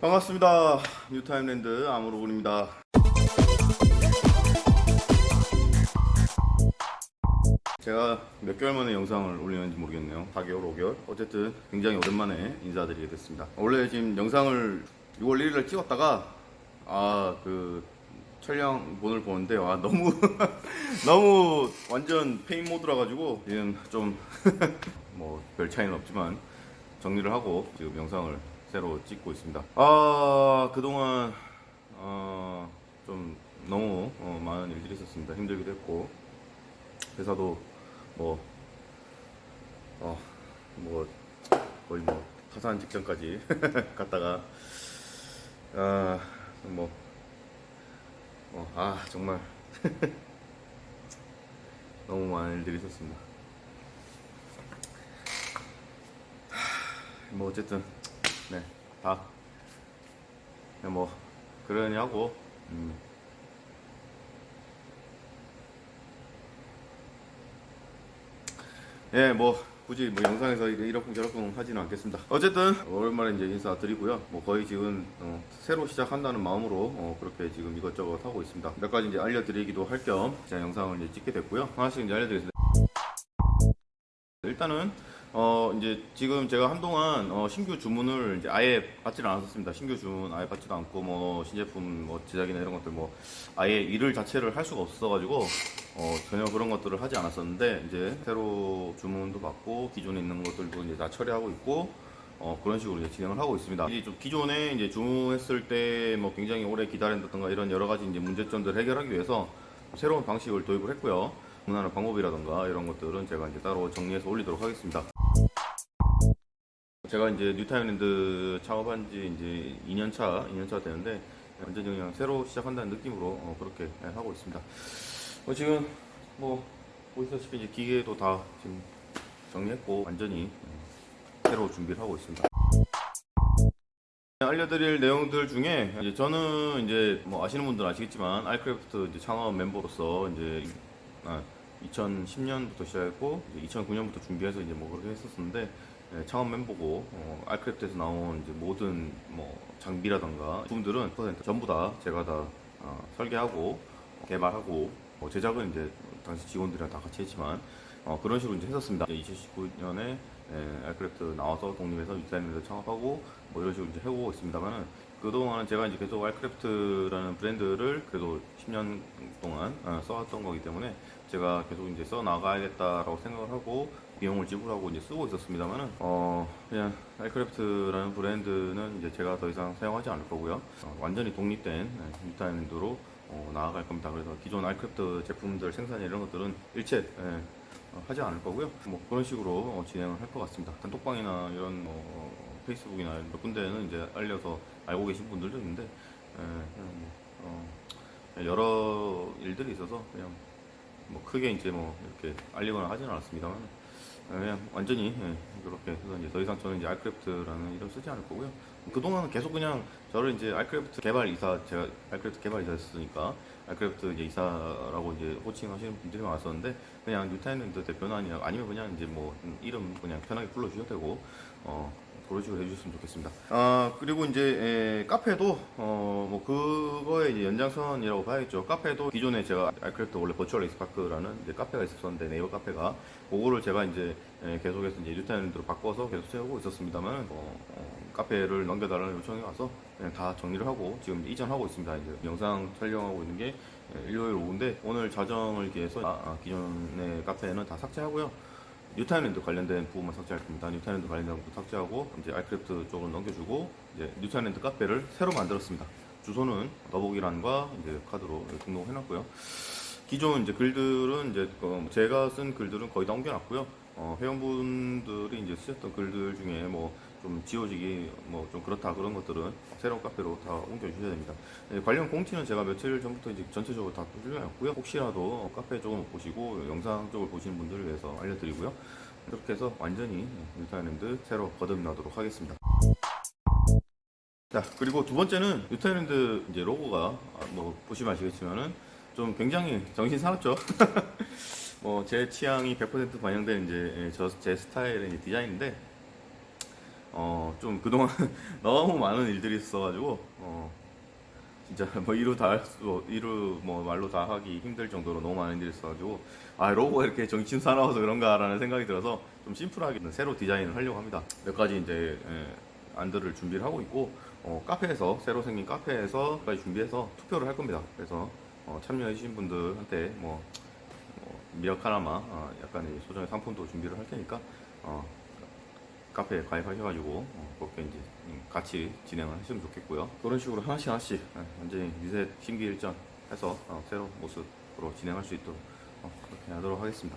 반갑습니다. 뉴타임랜드 아무로군입니다. 제가 몇 개월 만에 영상을 올리는지 모르겠네요. 4개월, 5개월. 어쨌든 굉장히 오랜만에 인사드리게 됐습니다. 원래 지금 영상을 6월 1일날 찍었다가 아 그 촬영본을 보는데 와 너무 너무 완전 폐인 모드라 가지고 지금 좀 뭐 별 차이는 없지만 정리를 하고 지금 영상을 새로 찍고 있습니다. 아 그동안 어, 좀 너무 어, 많은 일들이 있었습니다. 힘들기도 했고 회사도 뭐 어, 뭐 거의 뭐 파산 직전까지 갔다가 아 뭐 어, 아 정말 너무 많은 일들이 있었습니다. 하, 뭐 어쨌든 네, 다 그냥 뭐 그러니 하고 음. 예, 뭐 굳이 뭐 영상에서 이러쿵저러쿵 하지는 않겠습니다. 어쨌든 오랜만에 이제 인사드리고요. 뭐 거의 지금 어, 새로 시작한다는 마음으로 어, 그렇게 지금 이것저것 하고 있습니다. 몇 가지 이제 알려드리기도 할 겸 영상을 이제 찍게 됐고요. 하나씩 이제 알려드리겠습니다. 일단은 어 이제 지금 제가 한동안 어 신규 주문을 이제 아예 받지를 않았었습니다. 신규 주문 아예 받지도 않고 뭐 신제품 뭐 제작이나 이런 것들 뭐 아예 일을 자체를 할 수가 없어가지고 어 전혀 그런 것들을 하지 않았었는데 이제 새로 주문도 받고 기존에 있는 것들도 이제 다 처리하고 있고 어 그런 식으로 이제 진행을 하고 있습니다. 이좀 기존에 이제 주문했을 때 뭐 굉장히 오래 기다린다던가 이런 여러 가지 이제 문제점들 을 해결하기 위해서 새로운 방식을 도입을 했고요. 주문하는 방법이라던가 이런 것들은 제가 이제 따로 정리해서 올리도록 하겠습니다. 제가 이제 뉴타임랜드 창업한 지 이제 2년차, 2년차 되는데 완전히 그냥 새로 시작한다는 느낌으로 어, 그렇게 하고 있습니다. 어, 지금 뭐 보시다시피 이제 기계도 다 지금 정리했고 완전히 음, 새로 준비를 하고 있습니다. 알려드릴 내용들 중에 이제 저는 이제 뭐 아시는 분들은 아시겠지만 알크래프트 창업 멤버로서 이제 아, 2010년부터 시작했고 이제 2009년부터 준비해서 이제 뭐 그렇게 했었는데 예, 창업 멤버고 어, 알크래프트에서 나온 모든 뭐 장비라던가 부분들은 100% 전부 다 제가 다 어, 설계하고 개발하고 뭐 제작은 이제 당시 직원들이랑 다 같이 했지만 어, 그런 식으로 이제 했었습니다. 2019년에 예, 알크래프트 나와서 독립해서 유타임에서 창업하고 뭐 이런 식으로 이제 해오고 있습니다만은 그동안은 제가 이제 계속 알크래프트라는 브랜드를 그래도 10년 동안 어, 써왔던 거기 때문에 제가 계속 이제 써 나가야겠다라고 생각을 하고 비용을 지불하고 이제 쓰고 있었습니다만은 어 그냥 알크래프트라는 브랜드는 이제 제가 더 이상 사용하지 않을 거고요. 어, 완전히 독립된 뉴타임랜드로 어, 나아갈 겁니다. 그래서 기존 알크래프트 제품들 생산 이런 것들은 일체 예, 어, 하지 않을 거고요. 뭐 그런 식으로 어, 진행을 할 것 같습니다. 단톡방이나 이런 뭐 페이스북이나 몇 군데는 이제 알려서 알고 계신 분들도 있는데 예, 뭐, 어, 여러 일들이 있어서 그냥 뭐 크게 이제 뭐 이렇게 알리거나 하지는 않았습니다만 예, 그냥 완전히 예, 그렇게 해서 이제 더 이상 저는 이제 알크래프트라는 이름 쓰지 않을 거고요. 그동안은 계속 그냥 저를 이제 알크래프트 개발 이사 제가 알크래프트 개발 이사였으니까 알크래프트 이제 이사라고 이제 호칭하시는 분들이 많았었는데 그냥 뉴타임랜드 대표나 아니면 아니면 그냥 이제 뭐 이름 그냥 편하게 불러주셔도 되고 어 그런 식으로 해주셨으면 좋겠습니다. 아 그리고 이제 에, 카페도 어 뭐 그거의 이제 연장선이라고 봐야겠죠. 카페도 기존에 제가 알크래프트 원래 버추얼 에이스파크라는 이제 카페가 있었었는데 네이버 카페가 그거를 제가 이제 에, 계속해서 이제 뉴타임랜드로 바꿔서 계속 세우고 있었습니다만 어, 어, 카페를 넘겨달라는 요청이 와서 그냥 다 정리를 하고 지금 이전하고 있습니다. 이제 영상 촬영하고 있는 게 일요일 오후인데 오늘 자정을 기해서 아, 아, 기존의 카페는 다 삭제하고요. 뉴타임랜드 관련된 부분만 삭제할 겁니다. 뉴타임랜드 관련된 부분 삭제하고 이제 알크래프트 쪽으로 넘겨주고 이제 뉴타임랜드 카페를 새로 만들었습니다. 주소는 더보기란과 이제 카드로 등록해놨고요. 기존 이제 글들은 이제 어, 제가 쓴 글들은 거의 다 옮겨놨고요. 어, 회원분들이 이제 쓰셨던 글들 중에 뭐 좀 지워지기 뭐 좀 그렇다 그런 것들은 새로운 카페로 다 옮겨주셔야 됩니다. 네, 관련 공지는 제가 며칠 전부터 이제 전체적으로 다 올려놨고요. 혹시라도 카페 쪽을 못 보시고 영상 쪽을 보시는 분들을 위해서 알려드리고요. 이렇게 해서 완전히 뉴타일랜드 새로 거듭나도록 하겠습니다. 자 그리고 두 번째는 뉴타일랜드 이제 로고가 뭐 보시면 아시겠지만은 좀 굉장히 정신 사납죠. 뭐 제 취향이 100% 반영된 이제 저 제 스타일의 디자인인데 어, 좀 그동안 너무 많은 일들이 있어가지고, 어, 진짜 뭐 이루 다할 수, 이루 뭐 말로 다 하기 힘들 정도로 너무 많은 일이 있어가지고, 아, 로고가 이렇게 정신 사나워서 그런가라는 생각이 들어서 좀 심플하게 새로 디자인을 하려고 합니다. 몇 가지 이제, 예, 안들을 준비를 하고 있고, 어, 카페에서, 새로 생긴 카페에서까지 준비해서 투표를 할 겁니다. 그래서, 어, 참여해주신 분들한테 뭐, 뭐 미역 하나마 어, 약간의 소정의 상품도 준비를 할 테니까 어, 카페에 가입하셔가지고 어, 그렇게 이제 음, 같이 진행을 하시면 좋겠고요. 그런 식으로 하나씩 하나씩 어, 완전히 리셋 심기일전 해서 어, 새로운 모습으로 진행할 수 있도록 어, 그렇게 하도록 하겠습니다.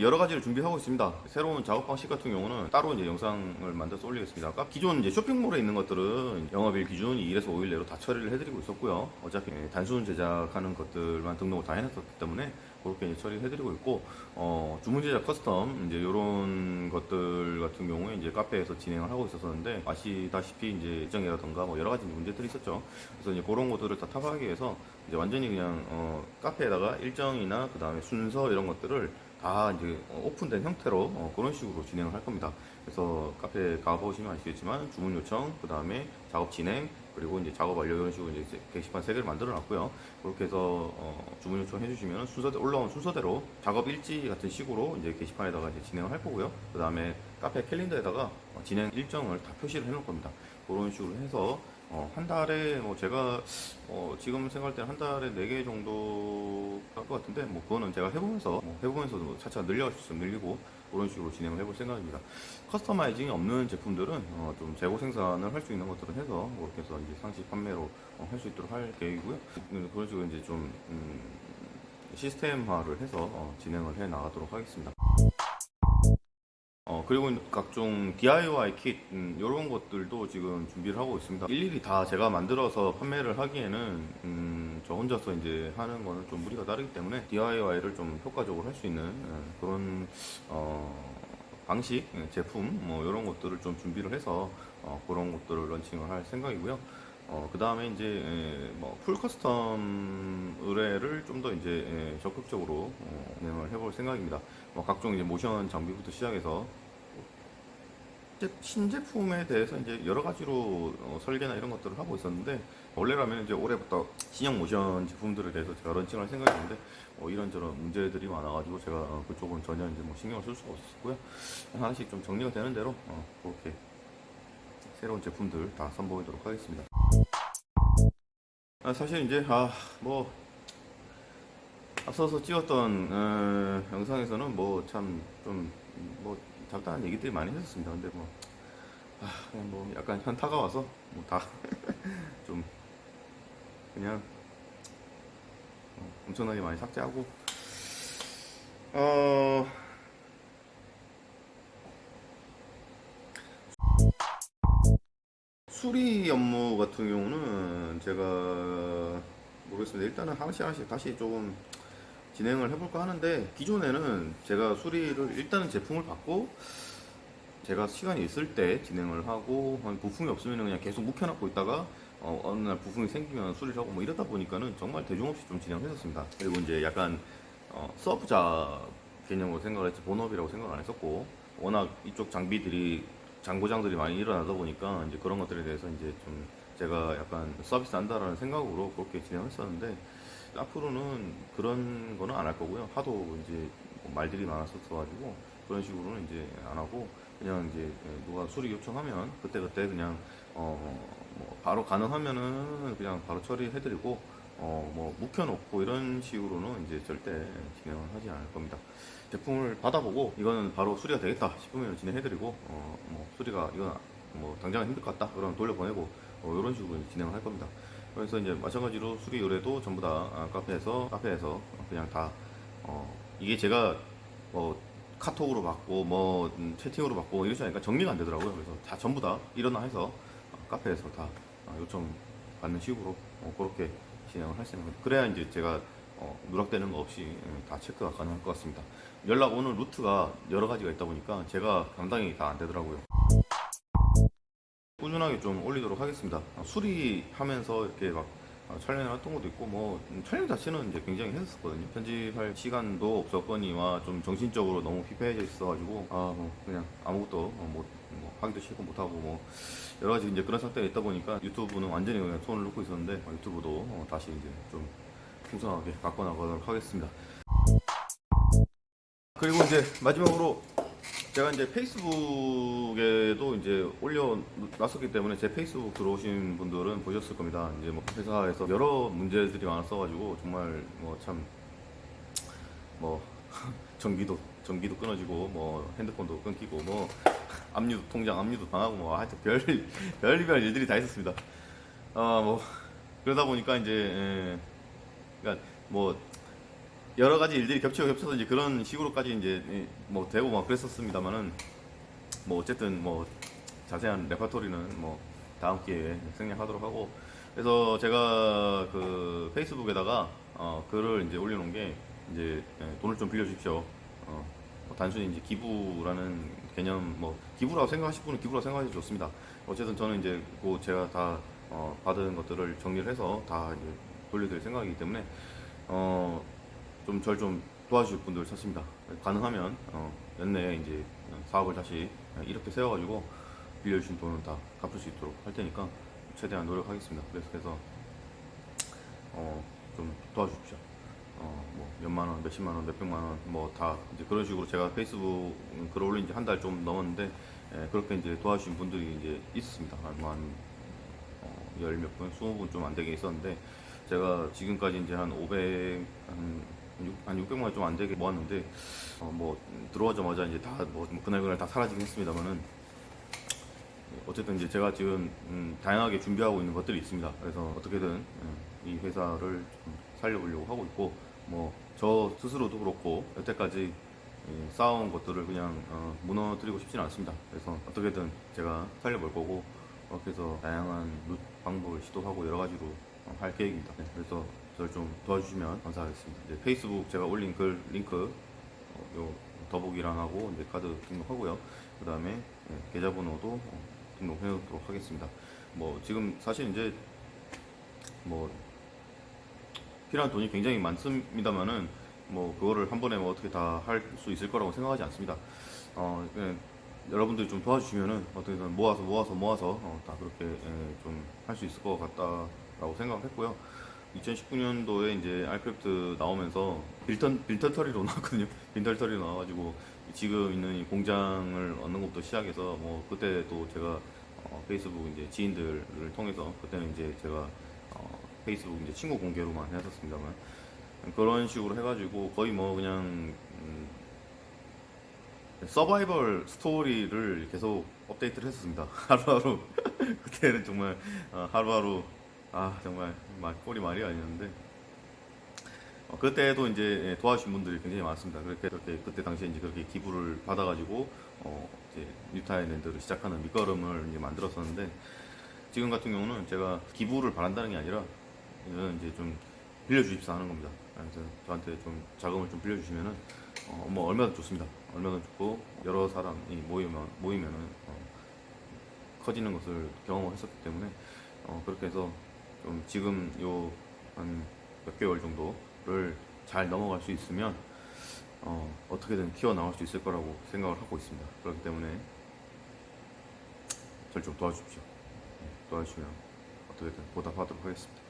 여러 가지를 준비하고 있습니다. 새로운 작업 방식 같은 경우는 따로 이제 영상을 만들어서 올리겠습니다. 아까 기존 이제 쇼핑몰에 있는 것들은 영업일 기준 2일에서 5일 내로 다 처리를 해드리고 있었고요. 어차피 단순 제작하는 것들만 등록을 다 해놨었기 때문에 그렇게 이제 처리를 해드리고 있고, 어, 주문 제작 custom 이제 이런 것들 같은 경우에 이제 카페에서 진행을 하고 있었었는데 아시다시피 이제 일정이라던가 뭐 여러 가지 문제들이 있었죠. 그래서 이제 그런 것들을 다 타파하기 위해서 이제 완전히 그냥 어, 카페에다가 일정이나 그 다음에 순서 이런 것들을 다 이제 어, 오픈된 형태로 어, 그런 식으로 진행을 할 겁니다. 그래서 카페 가보시면 아시겠지만 주문 요청, 그 다음에 작업 진행, 그리고 이제 작업 완료 이런 식으로 이제 게시판 세 개를 만들어 놨고요. 그렇게 해서 어, 주문 요청 해 주시면 순서 올라온 순서대로 작업 일지 같은 식으로 이제 게시판에다가 이제 진행을 할 거고요. 그 다음에 카페 캘린더에다가 어, 진행 일정을 다 표시를 해 놓을 겁니다. 그런 식으로 해서 어, 한 달에 뭐 제가 어, 지금 생각할 때는 한 달에 4개 정도 할 것 같은데 뭐 그거는 제가 해보면서 뭐 해보면서 뭐 차차 있으면 늘리고 그런 식으로 진행을 해볼 생각입니다. 커스터마이징이 없는 제품들은 어, 좀 재고 생산을 할 수 있는 것들은 해서 그렇게 해서 이제 상시 판매로 어, 할수 있도록 할 계획이고요. 음, 그런 식으로 이제 좀 음, 시스템화를 해서 어, 진행을 해 나가도록 하겠습니다. 어, 그리고 각종 DIY kit, 음, 이런 것들도 지금 준비를 하고 있습니다. 일일이 다 제가 만들어서 판매를 하기에는, 음, 저 혼자서 이제 하는 거는 좀 무리가 따르기 때문에 DIY를 좀 효과적으로 할 수 있는 음, 그런, 어, 방식, 예, 제품, 뭐, 이런 것들을 좀 준비를 해서, 어, 그런 것들을 런칭을 할 생각이고요. 어, 그 다음에 이제, 예, 뭐, full custom 의뢰를 좀 더 이제, 예, 적극적으로, 어, 진행을 해볼 생각입니다. 뭐, 각종 이제 모션 장비부터 시작해서, 제- 신제품에 대해서 이제 여러 가지로 어, 설계나 이런 것들을 하고 있었는데, 원래라면 이제 올해부터 신형 모션 제품들에 대해서 제가 런칭할 생각이었는데, 어, 이런저런 문제들이 많아가지고 제가 어, 그쪽은 전혀 이제 뭐 신경을 쓸 수가 없었고요. 하나씩 좀 정리가 되는 대로, 어, 그렇게 새로운 제품들 다 선보이도록 하겠습니다. 아, 사실 이제 아뭐 앞서서 찍었던 어, 영상에서는 뭐 참 좀뭐 잡다한 얘기들이 많이 했었습니다. 근데 뭐 아, 그냥 뭐 약간 현타가 와서 뭐 다 좀 그냥 어, 엄청나게 많이 삭제하고 어 수리 업무 같은 경우는 제가 모르겠습니다. 일단은 하나씩 하나씩 다시 조금 진행을 해볼까 하는데 기존에는 제가 수리를 일단은 제품을 받고 제가 시간이 있을 때 진행을 하고 한 부품이 없으면 그냥 계속 묵혀놓고 있다가 어, 어느 날 부품이 생기면 수리를 하고 뭐 이러다 보니까는 정말 대중 없이 좀 진행을 했었습니다. 그리고 이제 약간 어, 서브자 개념으로 생각을 했지 본업이라고 생각을 안 했었고 워낙 이쪽 장비들이 장고장들이 많이 일어나다 보니까 이제 그런 것들에 대해서 이제 좀 제가 약간 서비스 한다라는 생각으로 그렇게 진행했었는데 앞으로는 그런 거는 안 할 거고요. 하도 이제 뭐 말들이 많았었어가지고 그런 식으로는 이제 안 하고 그냥 이제 누가 수리 요청하면 그때 그때 그냥 어 뭐 바로 가능하면은 그냥 바로 처리해드리고 어 뭐 묵혀놓고 이런 식으로는 이제 절대 진행을 하지 않을 겁니다. 제품을 받아보고 이거는 바로 수리가 되겠다 싶으면 진행해드리고 어 뭐 수리가 이건 뭐 당장은 힘들 것 같다 그러면 돌려보내고 어 이런 식으로 진행을 할 겁니다. 그래서 이제 마찬가지로 수리 의뢰도 전부 다 아, 카페에서 카페에서 그냥 다 어, 이게 제가 뭐 카톡으로 받고 뭐 음, 채팅으로 받고 이러지 않으니까 정리가 안 되더라고요. 그래서 다 전부 다 일어나 해서 어, 카페에서 다 어, 요청 받는 식으로 어, 그렇게 진행을 할 수 있는 거예요. 그래야 이제 제가 어, 누락되는 거 없이 예, 다 체크가 가능할 것 같습니다. 연락 오는 루트가 여러 가지가 있다 보니까 제가 감당이 다 안 되더라고요. 꾸준하게 좀 올리도록 하겠습니다. 어, 수리하면서 이렇게 막 어, 촬영을 했던 것도 있고 뭐 음, 촬영 자체는 이제 굉장히 했었거든요. 편집할 시간도 없었거니와 좀 정신적으로 너무 피폐해져 있어가지고 아 뭐 그냥 아무것도 어, 못, 뭐 하기도 싫고 못하고 뭐 여러 가지 이제 그런 상태가 있다 보니까 유튜브는 완전히 그냥 손을 놓고 있었는데 어, 유튜브도 어, 다시 이제 좀 풍성하게 바꿔 나가도록 하겠습니다. 그리고 이제 마지막으로 제가 이제 페이스북에도 이제 올려놨었기 때문에 제 페이스북 들어오신 분들은 보셨을 겁니다. 이제 뭐 회사에서 여러 문제들이 많았어가지고 정말 뭐 참 뭐 전기도 전기도 끊어지고 뭐 핸드폰도 끊기고 뭐 압류 통장 압류도 당하고 뭐 하여튼 별 별별 일들이 다 있었습니다. 아뭐 그러다 보니까 이제 예, 그러니까 뭐 여러 가지 일들이 겹치고 겹쳐서 이제 그런 식으로까지 이제 예, 뭐 되고 막 그랬었습니다만은 뭐 어쨌든 뭐 자세한 레파토리는 뭐 다음 기회에 생략하도록 하고 그래서 제가 그 페이스북에다가 어 글을 이제 올려놓은 게 이제 예, 돈을 좀 빌려주십시오. 어, 뭐 단순히 이제 기부라는 개념 뭐 기부라고 생각하실 분은 기부라고 생각하셔도 좋습니다. 어쨌든 저는 이제 그 제가 다 어, 받은 것들을 정리를 해서 다 이제 돌려드릴 생각이기 때문에 어, 좀 절 좀 도와주실 분들 찾습니다. 가능하면 어, 연내에 이제 사업을 다시 이렇게 세워가지고 빌려주신 돈은 다 갚을 수 있도록 할 테니까 최대한 노력하겠습니다. 그래서 그래서 어, 좀 도와주십시오. 어, 뭐 몇만 원, 몇십만 원, 몇백만 원, 뭐 다 이제 그런 식으로 제가 페이스북 글 올린 지 한 달 좀 넘었는데 예, 그렇게 이제 도와주신 분들이 이제 있었습니다. 한, 뭐한 어, 열몇 분, 스무 분 좀 안 되게 있었는데 제가 지금까지 이제 한 500, 한, 육- 한 600만 원 좀 안 되게 모았는데 어, 뭐 들어가자마자 이제 다뭐 그날 그날 다 사라지긴 했습니다만은 어쨌든 이제 제가 지금 음, 다양하게 준비하고 있는 것들이 있습니다. 그래서 어떻게든 음, 이 회사를 좀 살려보려고 하고 있고 뭐 저 스스로도 그렇고 여태까지 이 쌓아온 것들을 그냥 어, 무너뜨리고 싶지는 않습니다. 그래서 어떻게든 제가 살려볼 거고 그렇게 해서 다양한 방법을 시도하고 여러 가지로 어, 할 계획입니다. 네, 그래서 저를 좀 도와주시면 감사하겠습니다. 이제 페이스북 제가 올린 글 링크 어, 요 더보기란하고 이제 카드 등록하고요. 그 다음에 계좌번호도 어, 등록해 놓도록 하겠습니다. 뭐 지금 사실 이제 뭐 필요한 돈이 굉장히 많습니다만은 뭐 그거를 한 번에 뭐 어떻게 다 할 수 있을 거라고 생각하지 않습니다. 어 그냥 여러분들이 좀 도와주시면은 어떻게든 모아서 모아서 모아서 어, 다 그렇게 좀할 수 있을 것 같다라고 생각을 했고요. 2019년도에 이제 알크래프트 나오면서 빌턴 빌턴터리로 나왔거든요. 빌턴터리로 나와가지고 지금 있는 이 공장을 얻는 것부터 시작해서 뭐 그때 또 제가 어, 페이스북 이제 지인들을 통해서 그때는 이제 제가 어, 페이스북 이제 친구 공개로만 했었습니다만 그런 식으로 해가지고 거의 뭐 그냥 음, 서바이벌 스토리를 계속 업데이트를 했었습니다. 하루하루 그때는 정말 어, 하루하루 아 정말 말 꼴이 말이 아니었는데 어, 그때도 이제 예, 도와주신 분들이 굉장히 많습니다. 그렇게 그렇게 그때 당시에 이제 그렇게 기부를 받아가지고 어, 이제 뉴타일랜드를 시작하는 밑거름을 이제 만들었었는데 지금 같은 경우는 제가 기부를 바란다는 게 아니라 이제 좀 빌려주십사 하는 겁니다. 그래서 저한테 좀 자금을 좀 빌려주시면은 어, 뭐 얼마든 좋습니다. 얼마든 좋고 여러 사람이 모이면 모이면은 어, 커지는 것을 경험을 했었기 때문에 어, 그렇게 해서 좀 지금 요 한 몇 개월 정도를 잘 넘어갈 수 있으면 어, 어떻게든 키워 나갈 수 있을 거라고 생각을 하고 있습니다. 그렇기 때문에 절좀 도와주십시오. 네, 도와주시면 어떻게든 보답하도록 하겠습니다.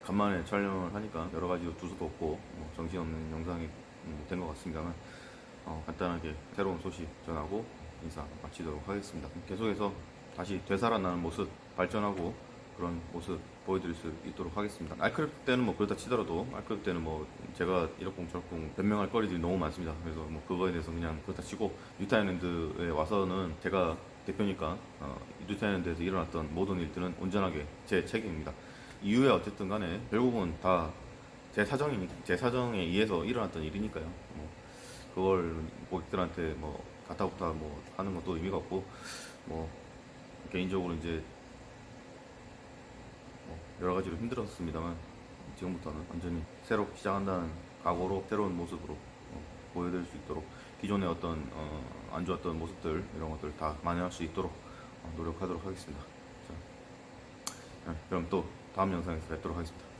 간만에 촬영을 하니까 여러 가지 두서도 없고 뭐 정신없는 영상이 된 것 같습니다만 어, 간단하게 새로운 소식 전하고 인사 마치도록 하겠습니다. 계속해서 다시 되살아나는 모습 발전하고 그런 모습 보여드릴 수 있도록 하겠습니다. 알크랩 때는 뭐 그렇다 치더라도 알크랩 때는 뭐 제가 이렇쿵 저렇쿵 변명할 거리들이 너무 많습니다. 그래서 뭐 그거에 대해서 그냥 그렇다 치고 유타일랜드에 와서는 제가 대표니까 어, 유타일랜드에서 일어났던 모든 일들은 온전하게 제 책임입니다. 이후에 어쨌든 간에 결국은 다 제 사정이 제 사정에 의해서 일어났던 일이니까요. 뭐 그걸 고객들한테 뭐 가타부타 뭐 하는 것도 의미가 없고 뭐 개인적으로 이제 뭐 여러 가지로 힘들었습니다만 지금부터는 완전히 새로 시작한다는 각오로 새로운 모습으로 어, 보여드릴 수 있도록 기존의 어떤 어, 안 좋았던 모습들 이런 것들 다 만회할 수 있도록 어, 노력하도록 하겠습니다. 자, 네, 그럼 또 다음 영상에서 뵙도록 하겠습니다.